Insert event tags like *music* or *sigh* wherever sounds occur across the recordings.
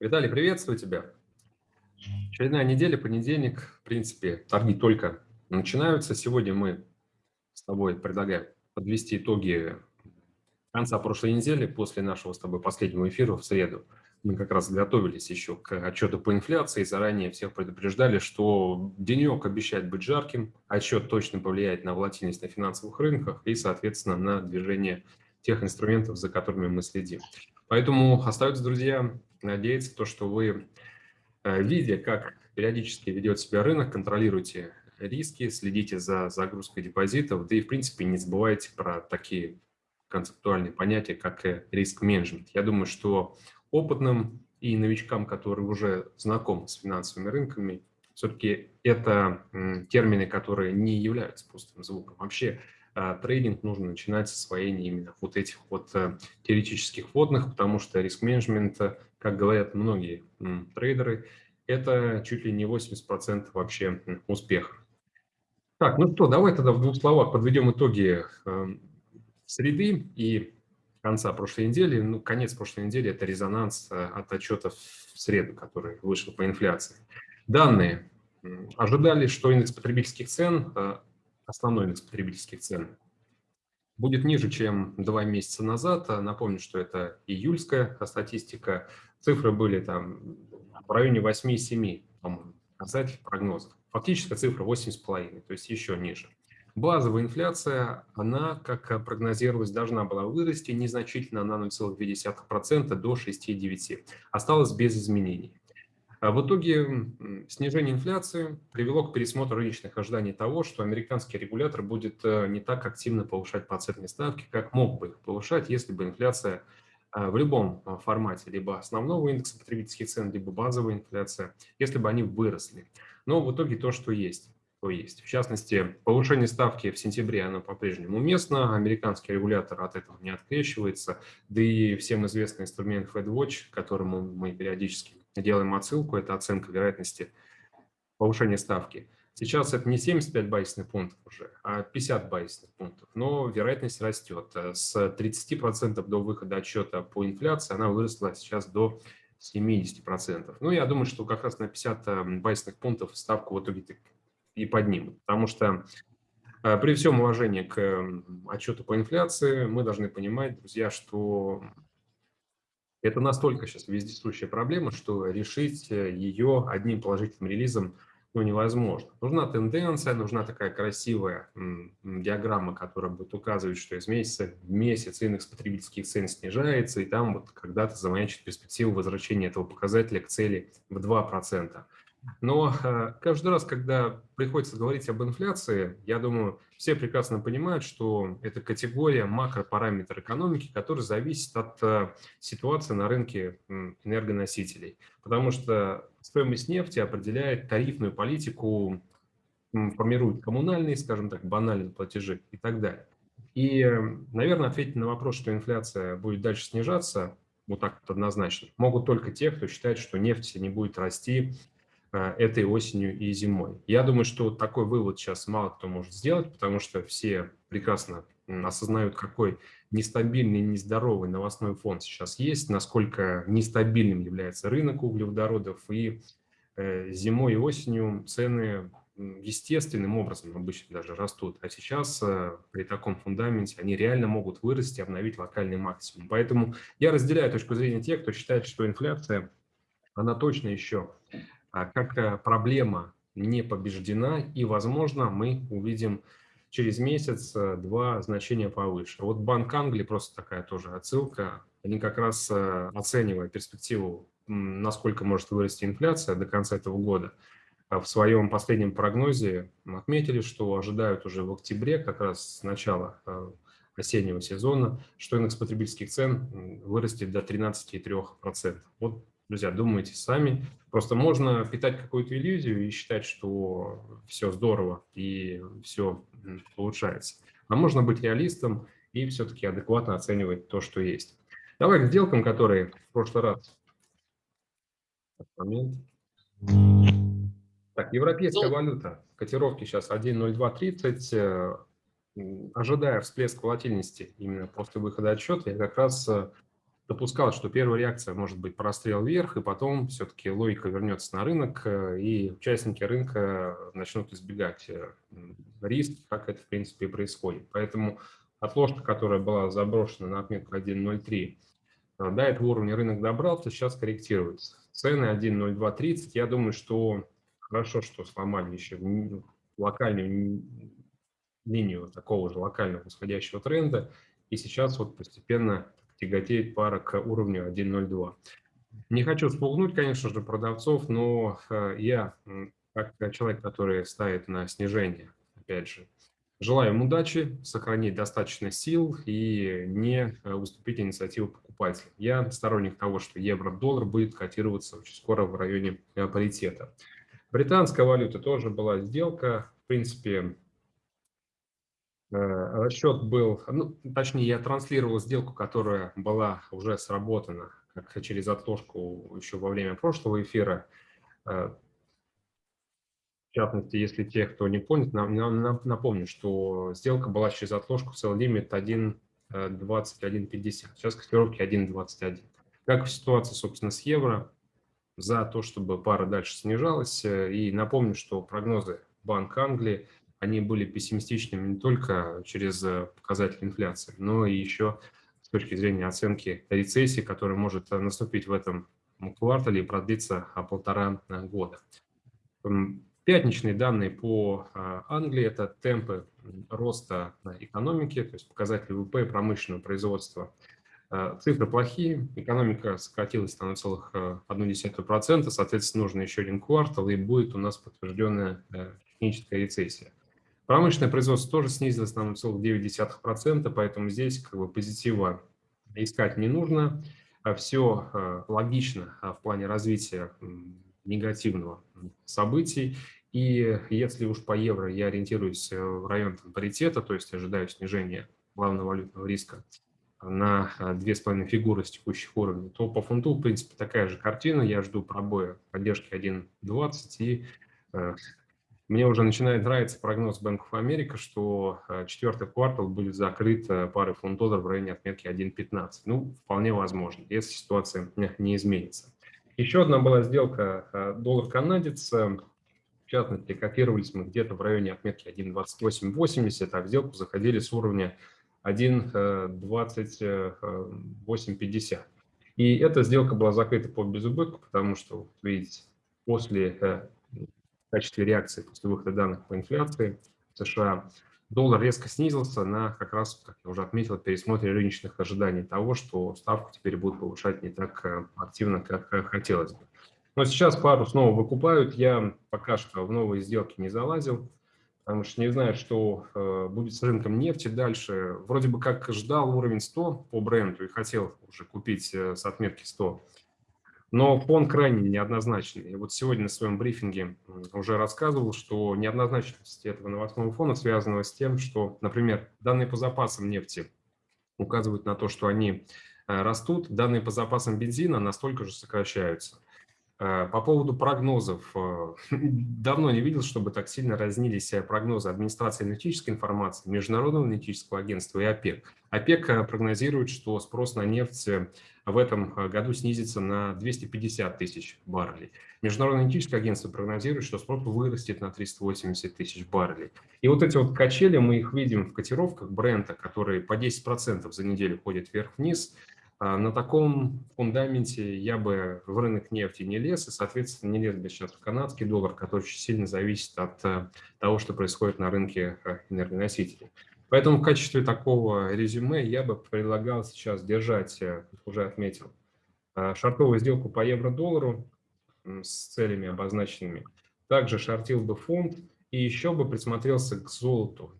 Виталий, приветствую тебя. Очередная неделя, понедельник. В принципе, торги только начинаются. Сегодня мы с тобой предлагаем подвести итоги конца прошлой недели, после нашего с тобой последнего эфира в среду. Мы как раз готовились еще к отчету по инфляции, заранее всех предупреждали, что денек обещает быть жарким, отчет точно повлияет на волатильность на финансовых рынках и, соответственно, на движение тех инструментов, за которыми мы следим. Поэтому остается, друзья, надеяться, то, что вы, э, видя, как периодически ведет себя рынок, контролируйте риски, следите за загрузкой депозитов, да и, в принципе, не забывайте про такие концептуальные понятия, как риск-менеджмент. Я думаю, что опытным и новичкам, которые уже знакомы с финансовыми рынками, все-таки это термины, которые не являются пустым звуком. Вообще трейдинг нужно начинать с освоения именно вот этих вот э, теоретических вводных, потому что риск-менеджмент, э, как говорят многие трейдеры, это чуть ли не 80% вообще успеха. Так, ну что, давай тогда в двух словах подведем итоги эм, среды и конца прошлой недели. Ну, конец прошлой недели – это резонанс э, от отчетов в среду, который вышел по инфляции. Данные. Ожидали, что индекс потребительских цен основной индекс потребительских цен, будет ниже, чем два месяца назад. Напомню, что это июльская статистика. Цифры были там в районе 8,7, по-моему, показатель прогнозов. Фактическая цифра 8,5, то есть еще ниже. Базовая инфляция, она, как прогнозировалось, должна была вырасти незначительно на 0,2% до 6,9%. Осталось без изменений. А в итоге снижение инфляции привело к пересмотру рыночных ожиданий того, что американский регулятор будет э, не так активно повышать процентные ставки, как мог бы их повышать, если бы инфляция э, в любом э, формате, либо основного индекса потребительских цен, либо базовая инфляция, если бы они выросли. Но в итоге то, что есть, то есть. В частности, повышение ставки в сентябре, оно по-прежнему уместно, американский регулятор от этого не открещивается, да и всем известный инструмент FedWatch, к которому мы периодически делаем отсылку, это оценка вероятности повышения ставки. Сейчас это не 75 базисных пунктов уже, а 50 базисных пунктов, но вероятность растет. С 30% до выхода отчета по инфляции она выросла сейчас до 70%. Ну, я думаю, что как раз на 50 эм, базисных пунктов ставку в итоге и поднимут, потому что э, при всем уважении к эм, отчету по инфляции мы должны понимать, друзья, что это настолько сейчас вездесущая проблема, что решить э, ее одним положительным релизом ну, невозможно. Нужна тенденция, нужна такая красивая диаграмма, которая будет указывать, что из месяца в месяц индекс потребительских цен снижается, и там вот когда-то замаячит перспективу возвращения этого показателя к цели в 2%. Но э, каждый раз, когда приходится говорить об инфляции, я думаю, все прекрасно понимают, что это категория макропараметр экономики, который зависит от э, ситуации на рынке энергоносителей. Потому что стоимость нефти определяет тарифную политику, формирует коммунальные, скажем так, банальные платежи и так далее. И, наверное, ответить на вопрос, что инфляция будет дальше снижаться, вот так вот однозначно, могут только те, кто считает, что нефть не будет расти этой осенью и зимой. Я думаю, что такой вывод сейчас мало кто может сделать, потому что все прекрасно осознают, какой нестабильный, нездоровый новостной фон сейчас есть, насколько нестабильным является рынок углеводородов, и э, зимой и осенью цены естественным образом обычно даже растут, а сейчас э, при таком фундаменте они реально могут вырасти, обновить локальный максимум. Поэтому я разделяю точку зрения тех, кто считает, что инфляция, она точно еще как э, проблема не побеждена, и, возможно, мы увидим через месяц-два э, значения повыше. Вот Банк Англии, просто такая тоже отсылка, они как раз, э, оценивая перспективу, насколько может вырасти инфляция до конца этого года, в своем последнем прогнозе отметили, что ожидают уже в октябре, как раз с начала осеннего сезона, что индекс потребительских цен вырастет до 13,3%. Вот Друзья, думайте сами. Просто можно питать какую-то иллюзию и считать, что все здорово и все улучшается. А можно быть реалистом и все-таки адекватно оценивать то, что есть. Давай к сделкам, которые в прошлый раз. Момент. Так, европейская валюта. Котировки сейчас 1.0230. Ожидая всплеск волатильности именно после выхода отчета, я как раз допускал, что первая реакция может быть прострел вверх, и потом все-таки логика вернется на рынок, э, и участники рынка начнут избегать э, риск, как это, в принципе, и происходит. Поэтому отложка, которая была заброшена на отметку 1.03, э, до этого уровня рынок добрался, сейчас корректируется. Цены 1.0230, я думаю, что хорошо, что сломали еще локальную линию такого же локального восходящего тренда, и сейчас вот постепенно тяготеет пара к уровню 1.02. Не хочу спугнуть, конечно же, продавцов, но э, я, как человек, который ставит на снижение, опять же, желаю им удачи, сохранить достаточно сил и не э, уступить инициативу покупателя. Я сторонник того, что евро-доллар будет котироваться очень скоро в районе э, паритета. Британская валюта тоже была сделка. В принципе, расчет был, ну, точнее, я транслировал сделку, которая была уже сработана как через отложку еще во время прошлого эфира. Э, в частности, если те, кто не помнит, напомню, что сделка была через отложку в лимит 1.2150. Сейчас котировки 1.21. Как ситуация, собственно, с евро? За то, чтобы пара дальше снижалась. И напомню, что прогнозы Банка Англии – они были пессимистичными не только через э, показатель инфляции, но и еще с точки зрения оценки рецессии, которая может э, наступить в этом квартале и продлиться а, полтора э, года. Пятничные данные по Англии – это темпы роста экономики, то есть показатели ВВП, промышленного производства. Цифры плохие, экономика сократилась на 0,1%, соответственно, нужно еще один квартал, и будет у нас подтвержденная техническая рецессия. Промышленное производство тоже снизилось на 0,9%, поэтому здесь как бы позитива искать не нужно. А Все э, логично а, в плане развития негативного событий. И если уж по евро я ориентируюсь э, в район паритета, то есть ожидаю снижения главного валютного риска на э, две с половиной фигуры с текущих уровней, то по фунту, в принципе, такая же картина. Я жду пробоя поддержки 1.20 и мне уже начинает нравиться прогноз of America, что э, четвертый квартал будет закрыт э, парой фунт долларов в районе отметки 1.15. Ну, вполне возможно, если ситуация не изменится. Еще одна была сделка э, доллар-канадец. В частности, котировались мы где-то в районе отметки 1.2880, а в сделку заходили с уровня 1.2850. И эта сделка была закрыта по безубытку, потому что, видите, после качестве реакции после выхода данных по инфляции в США, доллар резко снизился на, как раз, как я уже отметил, пересмотре рыночных ожиданий того, что ставку теперь будут повышать не так э, активно, как э, хотелось бы. Но сейчас пару снова выкупают. Я пока что в новые сделки не залазил, потому что не знаю, что э, будет с рынком нефти дальше. Вроде бы как ждал уровень 100 по бренду и хотел уже купить с отметки 100. Но фон крайне неоднозначный. И вот сегодня на своем брифинге уже рассказывал, что неоднозначность этого новостного фона связана с тем, что, например, данные по запасам нефти указывают на то, что они э, растут, данные по запасам бензина настолько же сокращаются. Э, по поводу прогнозов. Э, *laughs* давно не видел, чтобы так сильно разнились прогнозы администрации аналитической информации, Международного аналитического агентства и ОПЕК. ОПЕК прогнозирует, что спрос на нефть в этом э, году снизится на 250 тысяч баррелей. Международное аналитическое агентство прогнозирует, что спрос вырастет на 380 тысяч баррелей. И вот эти вот качели, мы их видим в котировках бренда, которые по 10% за неделю ходят вверх-вниз. А на таком фундаменте я бы в рынок нефти не лез, и, соответственно, не лез бы сейчас в канадский доллар, который очень сильно зависит от э, того, что происходит на рынке э, энергоносителей. Поэтому в качестве такого резюме я бы предлагал сейчас держать, э, уже отметил, шартовую сделку по евро-доллару с целями обозначенными. Также шортил бы фунт и еще бы присмотрелся к золоту.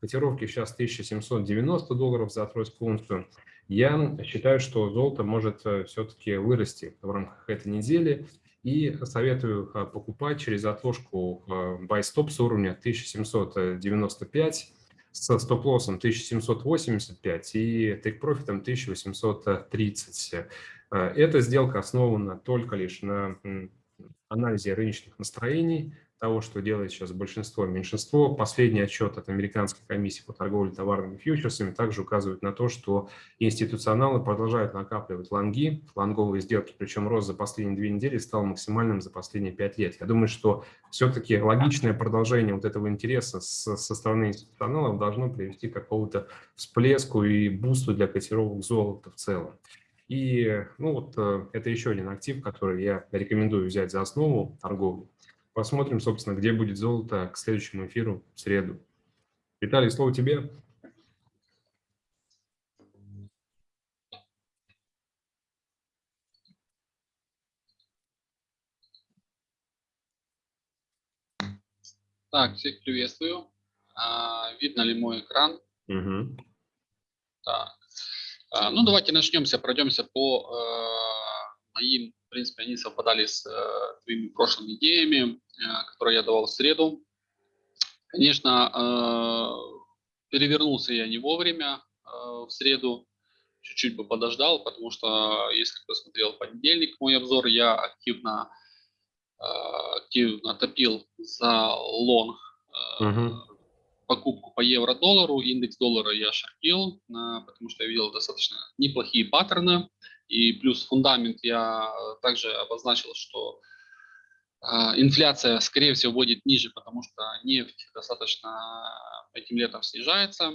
Котировки сейчас 1790 долларов за тройскую унцию. Я считаю, что золото может э, все-таки вырасти в рамках этой недели. И советую покупать через отложку buy stop с уровня 1795 с стоп-лоссом 1785 и тейк-профитом 1830. Эта сделка основана только лишь на анализе рыночных настроений, того, что делает сейчас большинство и меньшинство. Последний отчет от Американской комиссии по торговле товарными фьючерсами также указывает на то, что институционалы продолжают накапливать лонги, лонговые сделки, причем рост за последние две недели стал максимальным за последние пять лет. Я думаю, что все-таки логичное продолжение вот этого интереса с, со стороны институционалов должно привести к какому-то всплеску и бусту для котировок золота в целом. И ну вот э, это еще один актив, который я рекомендую взять за основу торговли. Посмотрим, собственно, где будет золото к следующему эфиру в среду. Виталий, слово тебе. Так, всех приветствую. А, видно ли мой экран? Угу. Так. А, ну, давайте начнемся, пройдемся по э, моим, в принципе, они совпадали с э, твоими прошлыми идеями. Э, который я давал в среду. Конечно, э, перевернулся я не вовремя э, в среду, чуть-чуть бы подождал, потому что, если кто смотрел понедельник мой обзор, я активно, активно топил за лонг угу. Покупку по евро-доллару, индекс доллара я шортил, потому что я видел достаточно неплохие паттерны, и плюс фундамент я также обозначил, что а, инфляция, скорее всего, будет ниже, потому что нефть достаточно этим летом снижается.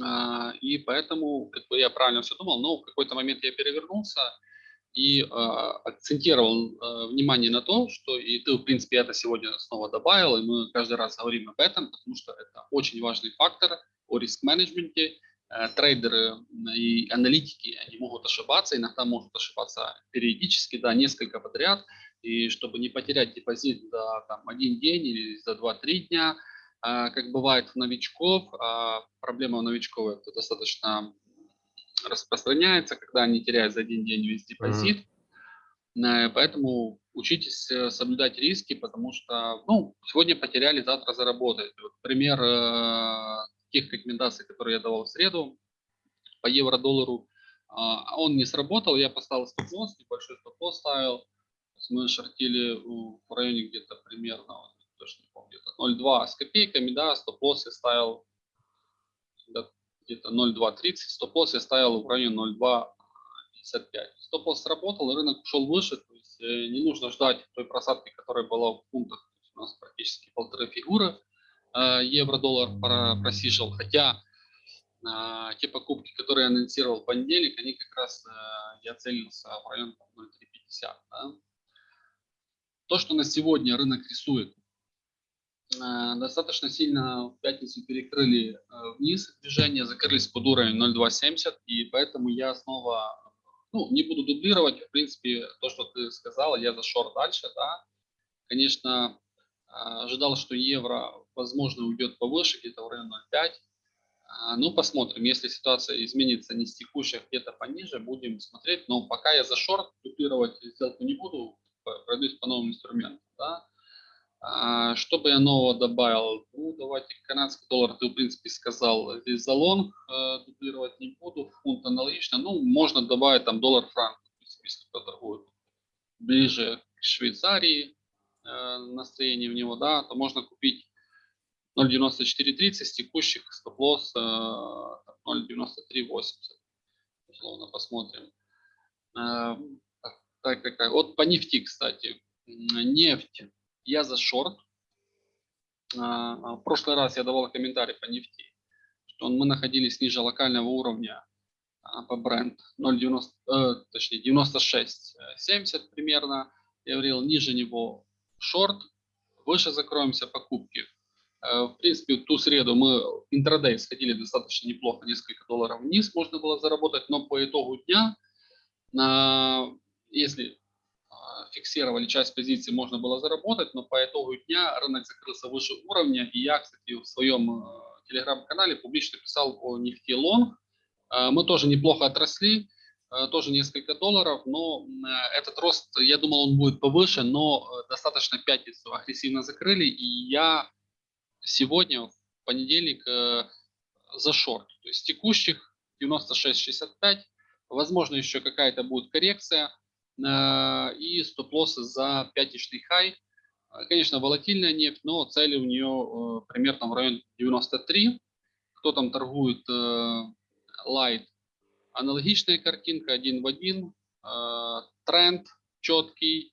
А, и поэтому как бы я правильно все думал, но в какой-то момент я перевернулся и а, акцентировал внимание на том, что и ты, в принципе, это сегодня снова добавил, и мы каждый раз говорим об этом, потому что это очень важный фактор о риск-менеджменте. Трейдеры и аналитики, они могут ошибаться, иногда могут ошибаться периодически, да, несколько подряд – и чтобы не потерять депозит за там, один день или за 2-3 дня, а, как бывает у новичков, а проблема у новичков это достаточно распространяется, когда они теряют за один день весь депозит. Mm-hmm. Поэтому учитесь э, соблюдать риски, потому что ну, сегодня потеряли, завтра заработаете. Вот пример э, тех рекомендаций, которые я давал в среду по евро-доллару, э, он не сработал, я поставил стоп-лосс, небольшой стоп-лосс ставил, мы шортили в районе где-то примерно, вот, точно не помню, где-то 0,2 с копейками, да, стоп-лосс я ставил где-то 0,230, стоп-лосс я ставил в районе 0,255. Стоп-лосс сработал, рынок ушел выше, то есть э, не нужно ждать той просадки, которая была в пунктах, у нас практически полторы фигуры, э, евро-доллар просиживал, хотя э, те покупки, которые я анонсировал в понедельник, они как раз, я целился в район 0,350, да? То, что на сегодня рынок рисует, достаточно сильно в пятницу перекрыли э, вниз движение, закрылись под уровень 0.270, и поэтому я снова ну, не буду дублировать, в принципе, то, что ты сказала, я за шорт дальше, да. Конечно, э, ожидал, что евро, возможно, уйдет повыше, где-то в районе 0.5. Ну, посмотрим, если ситуация изменится не с текущих, где-то пониже, будем смотреть. Но пока я за шорт, дублировать сделку не буду, пройдусь по новым инструментам. Да? А, что бы я нового добавил? Ну, давайте канадский доллар, ты в принципе сказал, здесь за лонг э, дублировать не буду, фунт аналогично. Ну, можно добавить там доллар-франк, если кто торгует ближе к Швейцарии, э, настроение в него, да, то можно купить 0.9430 с текущих стоп-лосс э, 0.9380. Условно посмотрим. Э, так, так, так. Вот по нефти, кстати. Нефть. Я за шорт. А, а, в прошлый раз я давал комментарий по нефти, что мы находились ниже локального уровня а, по бренд 0,90, э, точнее 96,70 примерно. Я говорил, ниже него шорт, выше закроемся покупки. Э, в принципе, ту среду мы интрадей сходили достаточно неплохо, несколько долларов вниз можно было заработать, но по итогу дня если фиксировали часть позиций, можно было заработать, но по итогу дня рынок закрылся выше уровня, и я, кстати, в своем а, телеграм-канале публично писал о нефти лонг. А, мы тоже неплохо отросли, тоже несколько долларов, но этот рост, я думал, он будет повыше, но достаточно пятницу агрессивно закрыли, и я сегодня, в понедельник, за шорт, то есть текущих 96.65, возможно, еще какая-то будет коррекция, Э, и стоп-лоссы за пятничный хай. Конечно, волатильная нефть, но цели у нее примерно в районе 93. Кто там торгует light, аналогичная картинка, один в один, тренд четкий,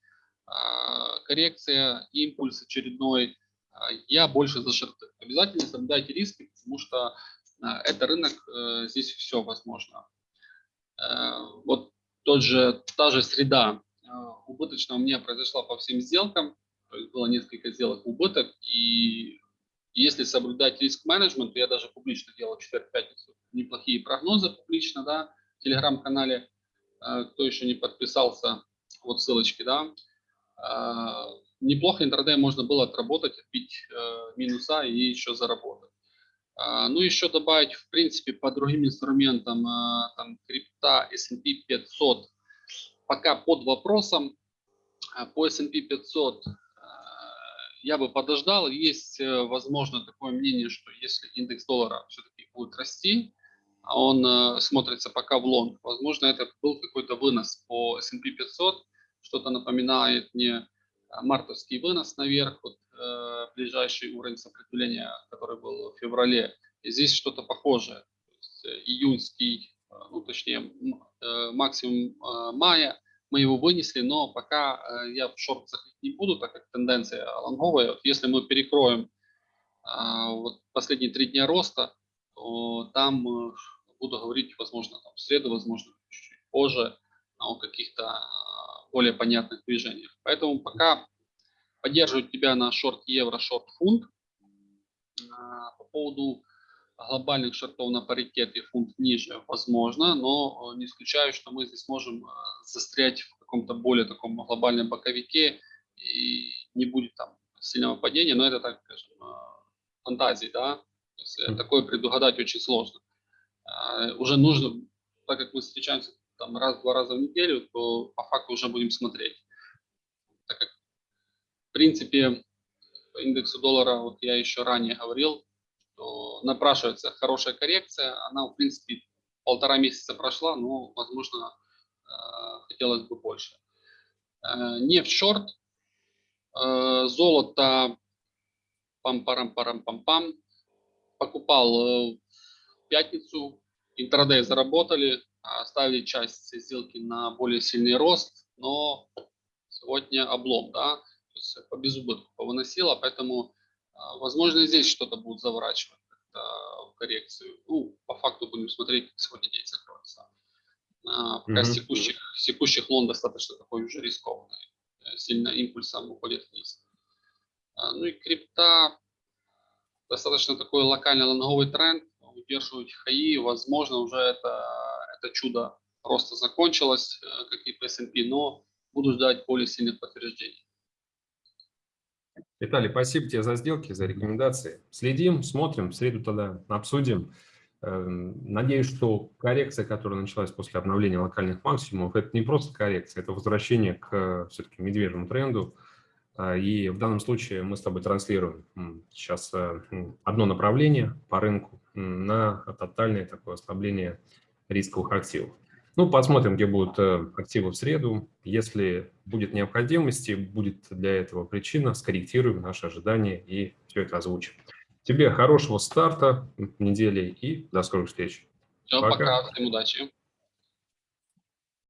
коррекция, импульс очередной. Я больше за шорты. Обязательно соблюдайте риски, потому что это рынок, здесь все возможно. Тот же, та же среда убыточная у меня произошла по всем сделкам, то есть было несколько сделок убыток, и если соблюдать риск-менеджмент, я даже публично делал в четверг-пятницу неплохие прогнозы публично, да, в телеграм-канале, кто еще не подписался, вот ссылочки, да, неплохо интрадей можно было отработать, отбить минуса и еще заработать. Ну, еще добавить, в принципе, по другим инструментам, там, крипта, S&P 500, пока под вопросом. По S&P 500 я бы подождал. Есть, э, возможно, такое мнение, что если индекс доллара все-таки будет расти, а он э, смотрится пока в лонг, возможно, это был какой-то вынос по S&P 500, что-то напоминает мне мартовский вынос наверх, вот, э, ближайший уровень сопротивления, который был в феврале. И здесь что-то похожее. есть, э, июньский, ну, точнее, э, максимум э, мая мы его вынесли, но пока э, я в шорт заходить не буду, так как тенденция лонговая. Вот если мы перекроем а, вот последние три дня роста, то там э, буду говорить, возможно, там, в среду, возможно, чуть-чуть позже о каких-то а, более понятных движениях. Поэтому пока поддерживаю тебя на шорт евро, шорт фунт. А, по поводу глобальных шортов на паритете фунт ниже возможно, но э, не исключаю, что мы здесь можем э, застрять в каком-то более таком глобальном боковике и не будет там сильного падения, но это так скажем, э, фантазии, да, такое предугадать очень сложно. Уже нужно, так как мы встречаемся там раз-два раза в неделю, то по факту уже будем смотреть. Принципе, по индексу доллара, вот я еще ранее говорил, что напрашивается хорошая коррекция. Она, в принципе, полтора месяца прошла, но, возможно, э, хотелось бы больше. Э, нефть шорт, э, золото пам-парам-парам-пам-пам. Покупал в пятницу, интрадей заработали, оставили часть сделки на более сильный рост, но сегодня облом, да, то есть по безубытку повыносило, поэтому а, возможно, здесь что-то будут заворачивать в коррекцию. Ну, по факту будем смотреть, как сегодня день закроется. А, пока mm -hmm. секущих, секущих лон достаточно такой уже рискованный. Э, сильно импульсом уходит вниз. А, ну и крипта достаточно такой локальный лонговый тренд. Удерживать хаи, возможно, уже это, это чудо просто закончилось, э, как и по S&P, но буду ждать более сильных подтверждений. Виталий, спасибо тебе за сделки, за рекомендации. Следим, смотрим, в среду тогда обсудим. Эм, надеюсь, что коррекция, которая началась после обновления локальных максимумов, это не просто коррекция, это возвращение к все-таки медвежьему тренду. А, и в данном случае мы с тобой транслируем сейчас э, одно направление по рынку на тотальное такое ослабление рисковых активов. Ну, посмотрим, где будут э, активы в среду. Если будет необходимости, будет для этого причина, скорректируем наши ожидания и все это озвучим. Тебе хорошего старта недели и до скорых встреч. Все, пока, пока всем удачи.